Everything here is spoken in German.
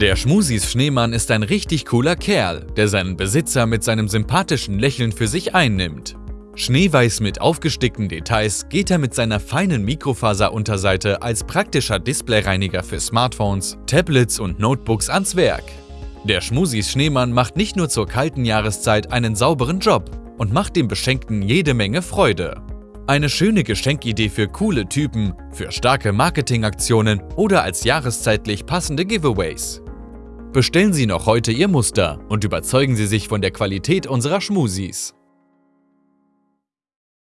Der Schmusis Schneemann ist ein richtig cooler Kerl, der seinen Besitzer mit seinem sympathischen Lächeln für sich einnimmt. Schneeweiß mit aufgestickten Details geht er mit seiner feinen Mikrofaserunterseite als praktischer Displayreiniger für Smartphones, Tablets und Notebooks ans Werk. Der Schmusis Schneemann macht nicht nur zur kalten Jahreszeit einen sauberen Job und macht dem Beschenkten jede Menge Freude. Eine schöne Geschenkidee für coole Typen, für starke Marketingaktionen oder als jahreszeitlich passende Giveaways. Bestellen Sie noch heute Ihr Muster und überzeugen Sie sich von der Qualität unserer Schmusis.